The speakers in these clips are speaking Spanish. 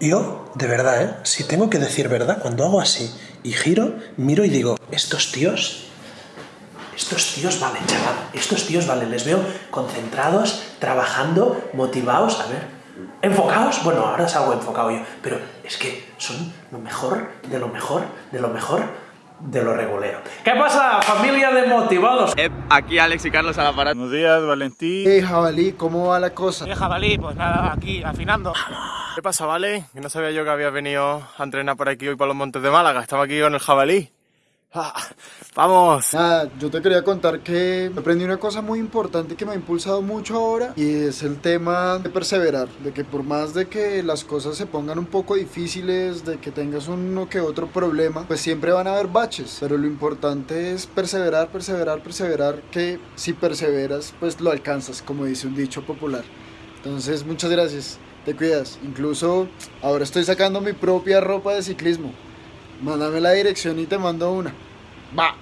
Yo, de verdad, ¿eh? Si tengo que decir verdad, cuando hago así y giro, miro y digo, estos tíos, estos tíos valen, chaval, estos tíos valen, les veo concentrados, trabajando, motivados, a ver, enfocados, bueno, ahora salgo enfocado yo, pero es que son lo mejor, de lo mejor, de lo mejor, de lo regulero. ¿Qué pasa, familia de motivados? Eh, aquí Alex y Carlos a la parada. Buenos días, Valentín. Hey, jabalí, ¿cómo va la cosa? ¿Qué jabalí? Pues nada, aquí, afinando. ¿Qué pasa, Vale? Que no sabía yo que habías venido a entrenar por aquí hoy por los montes de Málaga. Estaba aquí con el jabalí. Ah, ¡Vamos! Nada, yo te quería contar que aprendí una cosa muy importante que me ha impulsado mucho ahora y es el tema de perseverar, de que por más de que las cosas se pongan un poco difíciles, de que tengas uno que otro problema, pues siempre van a haber baches, pero lo importante es perseverar, perseverar, perseverar, que si perseveras, pues lo alcanzas, como dice un dicho popular. Entonces, muchas gracias, te cuidas. Incluso ahora estoy sacando mi propia ropa de ciclismo. Mándame la dirección y te mando una. Va.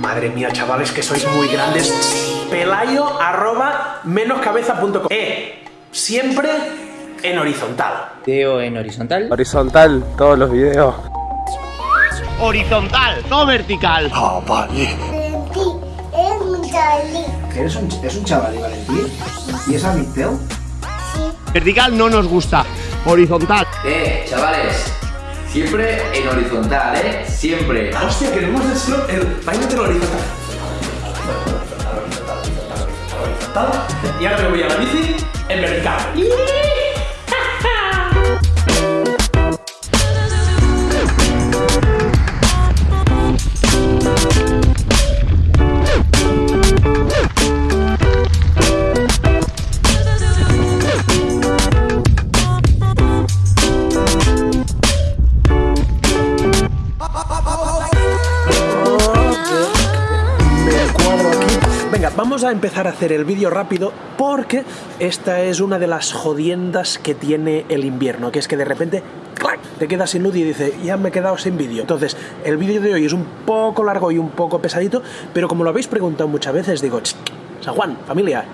Madre mía, chavales, que sois muy grandes. Pelayo arroba menoscabeza.com. Eh, siempre en horizontal. Video en horizontal. Horizontal, todos los videos. Horizontal, no vertical. Ah, vale. Valentín, es un chavalí. ¿Eres un, es un chaval, Valentín? ¿Y es Amisteo? Vertical no nos gusta. Horizontal. Eh, chavales. Siempre en horizontal, ¿eh? Siempre. Hostia, queremos eso, el baile del horizontal. Y ahora me voy a la bici en vertical. Empezar a hacer el vídeo rápido porque esta es una de las jodiendas que tiene el invierno, que es que de repente ¡clac! te quedas sin luz y dice, ya me he quedado sin vídeo. Entonces, el vídeo de hoy es un poco largo y un poco pesadito, pero como lo habéis preguntado muchas veces, digo, "Ch, San Juan, familia,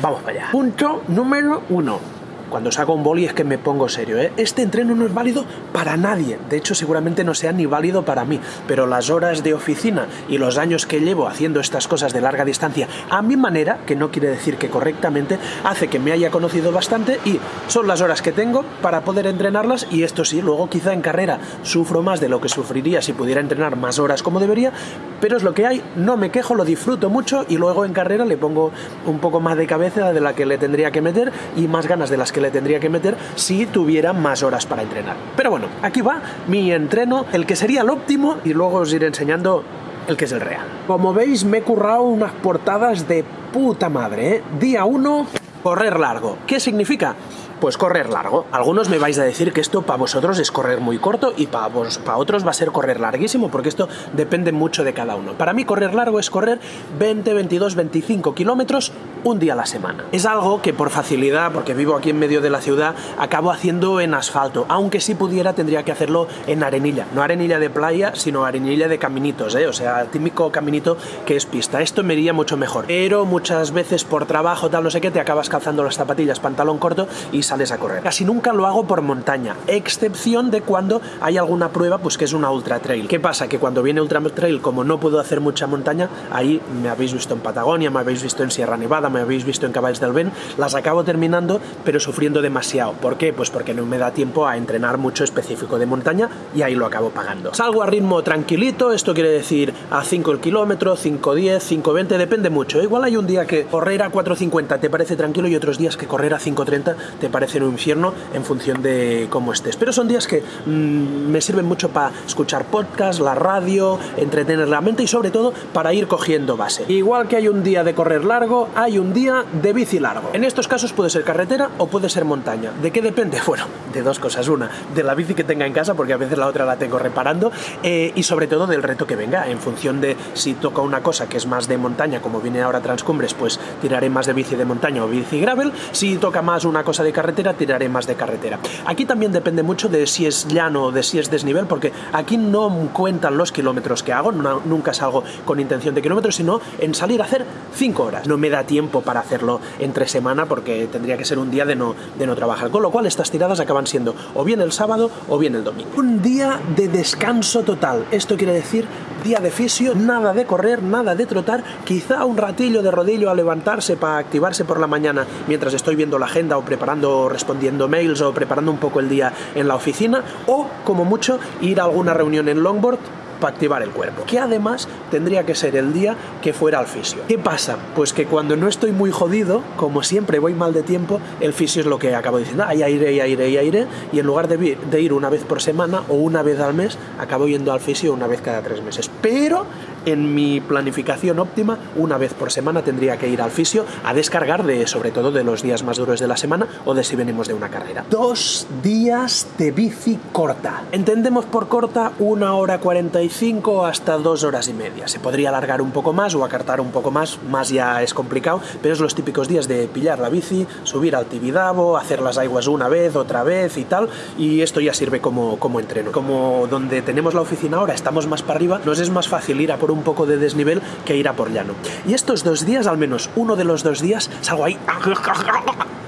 vamos para allá. Punto número uno. Cuando saco un boli es que me pongo serio, ¿eh? Este entreno no es válido para nadie. De hecho, seguramente no sea ni válido para mí. Pero las horas de oficina y los años que llevo haciendo estas cosas de larga distancia a mi manera, que no quiere decir que correctamente, hace que me haya conocido bastante y son las horas que tengo para poder entrenarlas y esto sí, luego quizá en carrera sufro más de lo que sufriría si pudiera entrenar más horas como debería, pero es lo que hay, no me quejo, lo disfruto mucho y luego en carrera le pongo un poco más de cabeza de la que le tendría que meter y más ganas de las que le tendría que meter si tuviera más horas para entrenar. Pero bueno, aquí va mi entreno, el que sería el óptimo y luego os iré enseñando el que es el real. Como veis me he currado unas portadas de puta madre, ¿eh? Día 1, correr largo. ¿Qué significa? Pues correr largo. Algunos me vais a decir que esto para vosotros es correr muy corto y para para otros va a ser correr larguísimo, porque esto depende mucho de cada uno. Para mí correr largo es correr 20, 22, 25 kilómetros un día a la semana. Es algo que por facilidad, porque vivo aquí en medio de la ciudad, acabo haciendo en asfalto, aunque si pudiera tendría que hacerlo en arenilla. No arenilla de playa, sino arenilla de caminitos, ¿eh? o sea, típico caminito que es pista. Esto me iría mucho mejor. Pero muchas veces por trabajo, tal, no sé qué, te acabas calzando las zapatillas, pantalón corto y sales a correr. Casi nunca lo hago por montaña, excepción de cuando hay alguna prueba, pues que es una ultra trail. ¿Qué pasa? Que cuando viene ultra trail, como no puedo hacer mucha montaña, ahí me habéis visto en Patagonia, me habéis visto en Sierra Nevada, me habéis visto en Caballos del Ben, las acabo terminando, pero sufriendo demasiado. ¿Por qué? Pues porque no me da tiempo a entrenar mucho específico de montaña y ahí lo acabo pagando. Salgo a ritmo tranquilito, esto quiere decir a 5 el kilómetro, 5.10, 5.20, depende mucho. Igual hay un día que correr a 4.50 te parece tranquilo y otros días que correr a 5.30 te parece un infierno en función de cómo estés. Pero son días que mmm, me sirven mucho para escuchar podcast, la radio, entretener la mente y sobre todo para ir cogiendo base. Igual que hay un día de correr largo, hay un día de bici largo. En estos casos puede ser carretera o puede ser montaña. ¿De qué depende? Bueno, de dos cosas. Una, de la bici que tenga en casa, porque a veces la otra la tengo reparando, eh, y sobre todo del reto que venga, en función de si toca una cosa que es más de montaña, como viene ahora Transcumbres, pues tiraré más de bici de montaña o bici gravel. Si toca más una cosa de carretera, tiraré más de carretera. Aquí también depende mucho de si es llano o de si es desnivel, porque aquí no cuentan los kilómetros que hago, no, nunca salgo con intención de kilómetros, sino en salir a hacer 5 horas. No me da tiempo para hacerlo entre semana porque tendría que ser un día de no, de no trabajar. Con lo cual estas tiradas acaban siendo o bien el sábado o bien el domingo. Un día de descanso total. Esto quiere decir día de fisio, nada de correr, nada de trotar, quizá un ratillo de rodillo a levantarse para activarse por la mañana mientras estoy viendo la agenda o preparando o respondiendo mails o preparando un poco el día en la oficina o como mucho ir a alguna reunión en longboard para activar el cuerpo. Que además tendría que ser el día que fuera al fisio. ¿Qué pasa? Pues que cuando no estoy muy jodido, como siempre voy mal de tiempo, el fisio es lo que acabo diciendo, ah, ya iré, ya iré, ya iré, y en lugar de ir una vez por semana o una vez al mes, acabo yendo al fisio una vez cada tres meses. Pero en mi planificación óptima, una vez por semana tendría que ir al fisio a descargar de, sobre todo, de los días más duros de la semana o de si venimos de una carrera. Dos días de bici corta. Entendemos por corta una hora 45 hasta dos horas y media. Se podría alargar un poco más o acartar un poco más, más ya es complicado, pero es los típicos días de pillar la bici, subir al Tibidabo, hacer las aguas una vez, otra vez y tal, y esto ya sirve como, como entreno. Como donde tenemos la oficina ahora estamos más para arriba, nos es más fácil ir a por un poco de desnivel que ir a por llano. Y estos dos días, al menos uno de los dos días, salgo ahí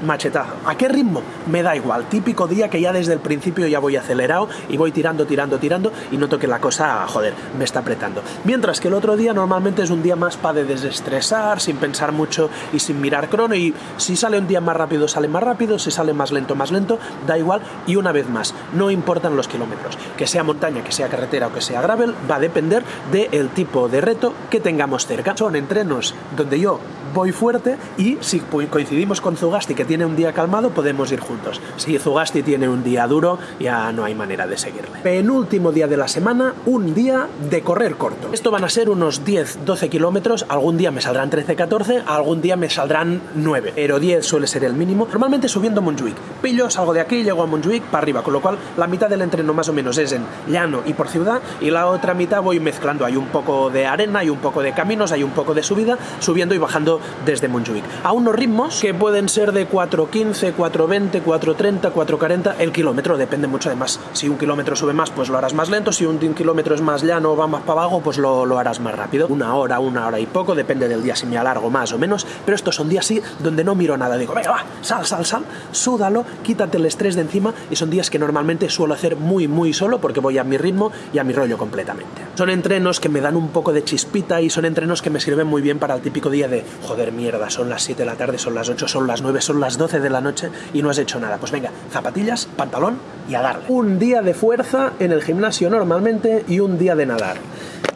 machetazo. ¿A qué ritmo? Me da igual. Típico día que ya desde el principio ya voy acelerado y voy tirando, tirando, tirando y noto que la cosa, joder, me está apretando. Mientras que el otro día normalmente es un día más para de desestresar, sin pensar mucho y sin mirar crono y si sale un día más rápido, sale más rápido, si sale más lento, más lento, da igual y una vez más, no importan los kilómetros. Que sea montaña, que sea carretera o que sea gravel, va a depender del tipo de reto que tengamos cerca. Son entrenos donde yo voy fuerte y si coincidimos con Zugasti que tiene un día calmado, podemos ir juntos. Si Zugasti tiene un día duro, ya no hay manera de seguirle. Penúltimo día de la semana, un día de correr corto. Esto van a ser unos 10-12 kilómetros, algún día me saldrán 13-14, algún día me saldrán 9, pero 10 suele ser el mínimo. Normalmente subiendo a Montjuic. Pillo, salgo de aquí, llego a Montjuic para arriba, con lo cual la mitad del entreno más o menos es en llano y por ciudad y la otra mitad voy mezclando. Hay un poco de arena, hay un poco de caminos, hay un poco de subida, subiendo y bajando desde Montjuic. A unos ritmos que pueden ser de 4.15, 4.20, 4.30, 4.40 el kilómetro, depende mucho además. Si un kilómetro sube más, pues lo harás más lento, si un kilómetro es más llano o va más para abajo, pues lo, lo harás más rápido. Una hora, una hora y poco, depende del día si me alargo más o menos, pero estos son días sí donde no miro nada, digo, venga, va, sal, sal, sal, súdalo, quítate el estrés de encima y son días que normalmente suelo hacer muy, muy solo porque voy a mi ritmo y a mi rollo completamente. Son entrenos que me dan un poco de chispita y son entrenos que me sirven muy bien para el típico día de, joder, mierda, son las 7 de la tarde, son las 8, son las 9, son las 12 de la noche y no has hecho nada. Pues venga, zapatillas, pantalón y a darle. Un día de fuerza en el gimnasio normalmente y un día de nadar.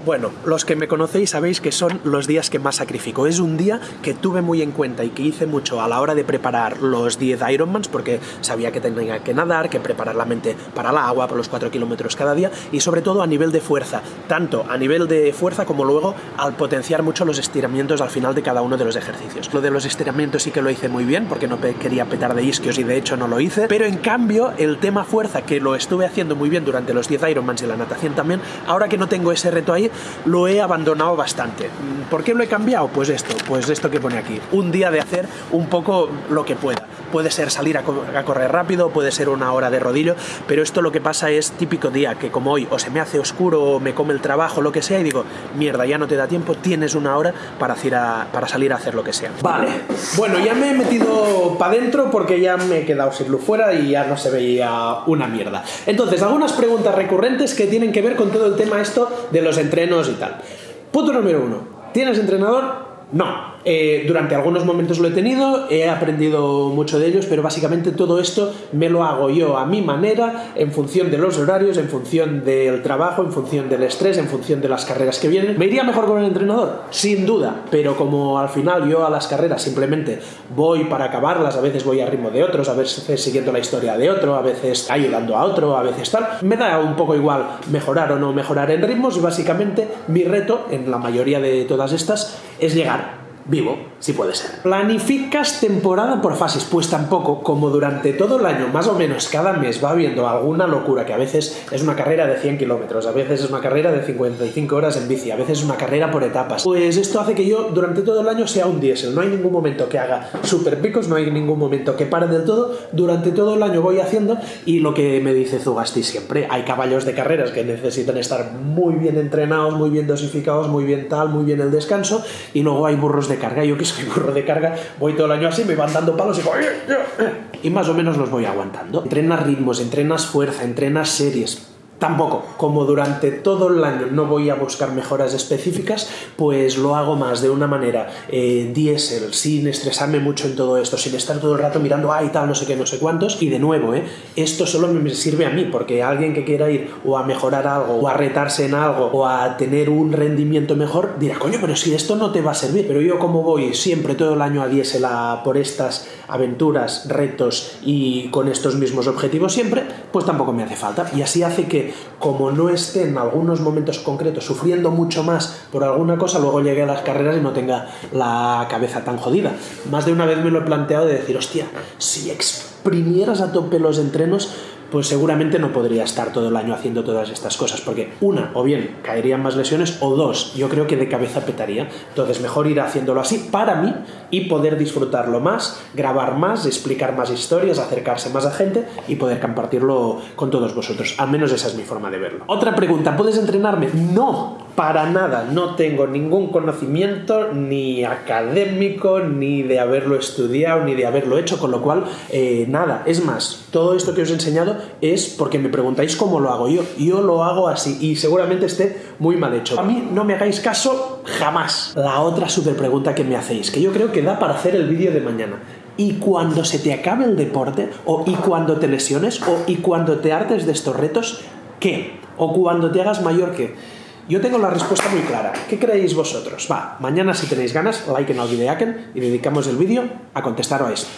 Bueno, los que me conocéis sabéis que son los días que más sacrifico. Es un día que tuve muy en cuenta y que hice mucho a la hora de preparar los 10 Ironmans porque sabía que tenía que nadar, que preparar la mente para el agua, por los 4 kilómetros cada día y sobre todo a nivel de fuerza, tanto a nivel de fuerza como luego al potenciar mucho los estiramientos al final de cada uno de los ejercicios. Lo de los estiramientos sí que lo hice muy bien porque no quería petar de isquios y de hecho no lo hice, pero en cambio el tema fuerza que lo estuve haciendo muy bien durante los 10 Ironmans y la natación también, ahora que no tengo ese reto ahí, lo he abandonado bastante. ¿Por qué lo he cambiado? Pues esto, pues esto que pone aquí. Un día de hacer un poco lo que pueda. Puede ser salir a, correr rápido, puede ser una hora de rodillo, pero esto lo que pasa es típico día, que como hoy o se me hace oscuro o me come el trabajo, lo que sea, y digo, mierda, ya no te da tiempo, tienes una hora para, para salir a hacer lo que sea. Vale, bueno, ya me he metido para adentro porque ya me he quedado sin luz fuera y ya no se veía una mierda. Entonces, algunas preguntas recurrentes que tienen que ver con todo el tema esto de los entrenos y tal. Punto número uno. ¿Tienes entrenador? No. Eh, durante algunos momentos lo he tenido, he aprendido mucho de ellos, pero básicamente todo esto me lo hago yo a mi manera, en función de los horarios, en función del trabajo, en función del estrés, en función de las carreras que vienen. ¿Me iría mejor con el entrenador? Sin duda, pero como al final yo a las carreras simplemente voy para acabarlas, a veces voy a ritmo de otros, a veces siguiendo la historia de otro, a veces ayudando a otro, a veces tal, me da un poco igual mejorar o no mejorar en ritmos y básicamente mi reto en la mayoría de todas estas es llegar vivo, si puede ser. ¿Planificas temporada por fases? Pues tampoco, como durante todo el año, más o menos cada mes va habiendo alguna locura, que a veces es una carrera de 100 kilómetros, a veces es una carrera de 55 horas en bici, a veces es una carrera por etapas. Pues esto hace que yo durante todo el año sea un diésel, no hay ningún momento que haga super picos, no hay ningún momento que pare del todo, durante todo el año voy haciendo y lo que me dice Zugasti siempre, hay caballos de carreras que necesitan estar muy bien entrenados, muy bien dosificados, muy bien tal, muy bien el descanso y luego hay burros de carga. Es que curro de carga, voy todo el año así, me van dando palos y digo, y más o menos los voy aguantando. Entrenas ritmos, entrenas fuerza, entrenas series, Tampoco, como durante todo el año no voy a buscar mejoras específicas, pues lo hago más de una manera eh, diésel, sin estresarme mucho en todo esto, sin estar todo el rato mirando, ay, tal, no sé qué, no sé cuántos. Y de nuevo, eh, esto solo me sirve a mí, porque alguien que quiera ir o a mejorar algo, o a retarse en algo, o a tener un rendimiento mejor, dirá, coño, pero si esto no te va a servir. Pero yo como voy siempre todo el año a diésel a por estas aventuras, retos y con estos mismos objetivos siempre, pues tampoco me hace falta. Y así hace que como no esté en algunos momentos concretos sufriendo mucho más por alguna cosa, luego llegue a las carreras y no tenga la cabeza tan jodida. Más de una vez me lo he planteado de decir, hostia, si exprimieras a tope los entrenos, pues seguramente no podría estar todo el año haciendo todas estas cosas, porque una, o bien caerían más lesiones, o dos, yo creo que de cabeza petaría. Entonces, mejor ir haciéndolo así para mí y poder disfrutarlo más, grabar más, explicar más historias, acercarse más a gente y poder compartirlo con todos vosotros. Al menos esa es mi forma de verlo. Otra pregunta, ¿puedes entrenarme? No, para nada. No tengo ningún conocimiento ni académico, ni de haberlo estudiado, ni de haberlo hecho, con lo cual, eh, nada. Es más, todo esto que os he enseñado es porque me preguntáis cómo lo hago yo. Yo lo hago así y seguramente esté muy mal hecho. A mí no me hagáis caso jamás. La otra super pregunta que me hacéis, que yo creo que da para hacer el vídeo de mañana. Y cuando se te acabe el deporte, o y cuando te lesiones, o y cuando te hartes de estos retos, ¿qué? O cuando te hagas mayor, ¿qué? Yo tengo la respuesta muy clara. ¿Qué creéis vosotros? Va, mañana si tenéis ganas, like en el videaken y dedicamos el vídeo a contestar a esto.